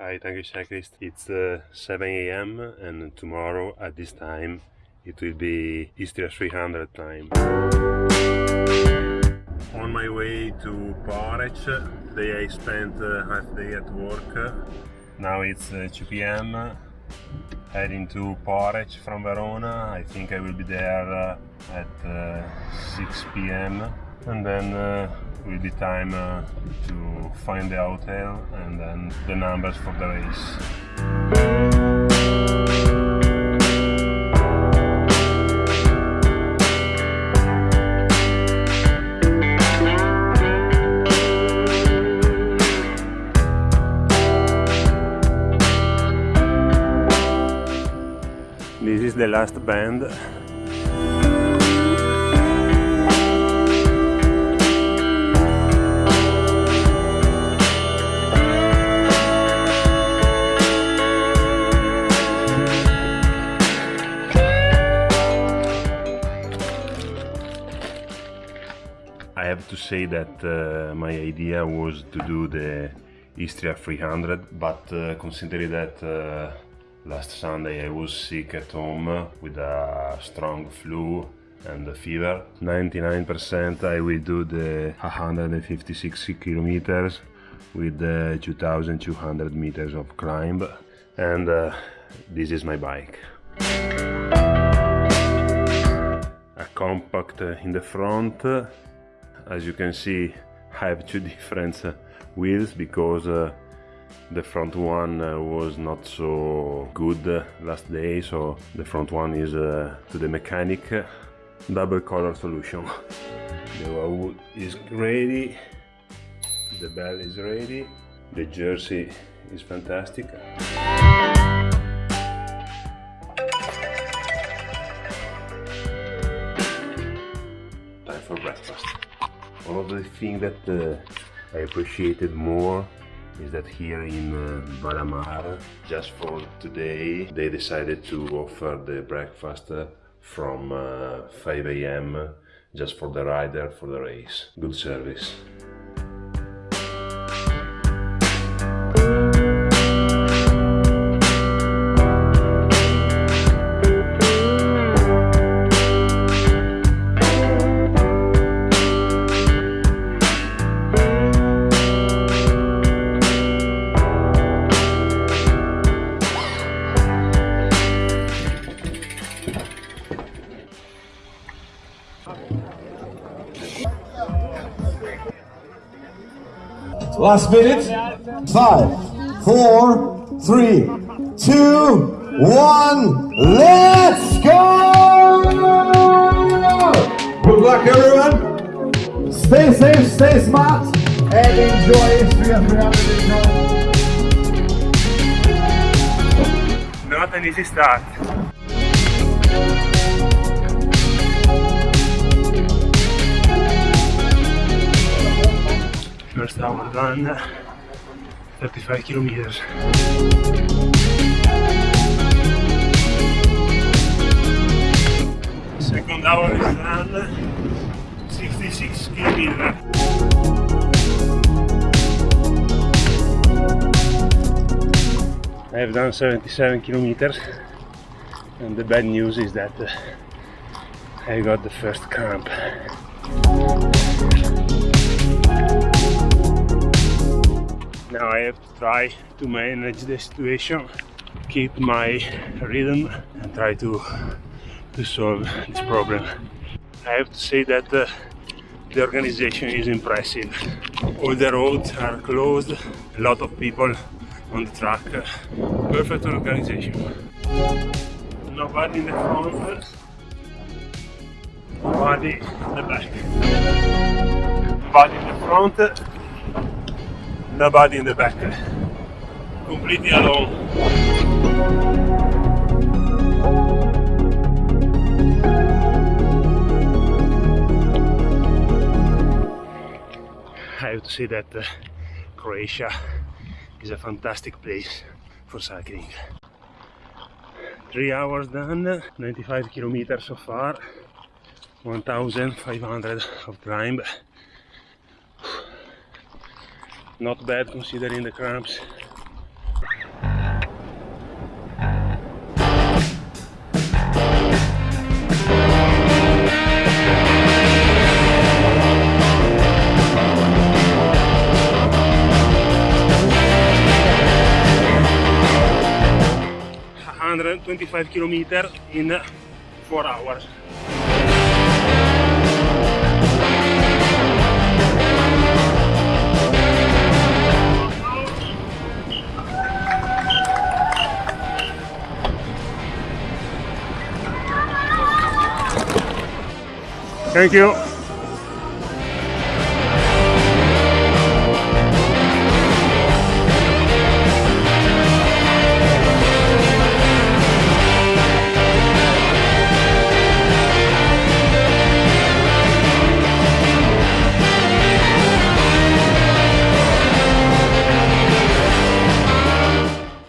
Hi, thank you cyclist. It's uh, 7 a.m. and tomorrow at this time it will be Istria 300 time. On my way to Porec, today I spent uh, half day at work. Now it's uh, 2 p.m. Heading to Porec from Verona. I think I will be there uh, at uh, 6 p.m. and then uh, will be time uh, to find the hotel and then the numbers for the race. This is the last band have to say that uh, my idea was to do the Istria 300, but uh, considering that uh, last Sunday I was sick at home with a strong flu and a fever, 99% I will do the 156 kilometers with uh, 2200 meters of climb and uh, this is my bike. A compact in the front as you can see I have two different wheels because uh, the front one uh, was not so good uh, last day. So the front one is to the mechanic double color solution. The wood is ready. The bell is ready. The jersey is fantastic. Time for breakfast one of the things that uh, I appreciated more is that here in uh, Valamar, just for today, they decided to offer the breakfast uh, from uh, 5 a.m. just for the rider for the race. Good service. Last minute. Five, four, three, two, one. Let's go! Good luck, everyone. Stay safe, stay smart, and enjoy 300 Not an easy start. First hour done, 35 kilometers. Second hour is done, 66 kilometers. I have done 77 kilometers and the bad news is that uh, I got the first cramp. Now I have to try to manage the situation, keep my rhythm and try to, to solve this problem. I have to say that uh, the organization is impressive. All the roads are closed, a lot of people on the track. Perfect organization. Nobody in the front, nobody in the back. Nobody in the front, nobody in the back. Completely alone. I have to say that uh, Croatia is a fantastic place for cycling. Three hours done, 95 kilometers so far, 1500 of climb. Not bad considering the cramps. Hundred twenty-five kilometers in four hours. Thank you.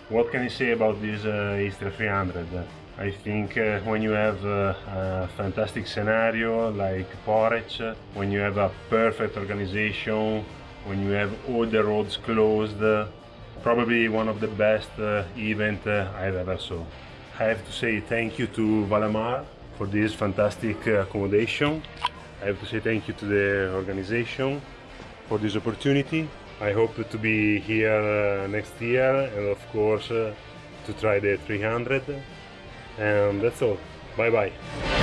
What can you say about this uh, Istria 300? I think uh, when you have uh, a fantastic scenario like uh, when you have a perfect organization, when you have all the roads closed, uh, probably one of the best uh, event uh, I've ever saw. I have to say thank you to Valamar for this fantastic uh, accommodation. I have to say thank you to the organization for this opportunity. I hope to be here next year and of course to try the 300 and that's all. Bye bye.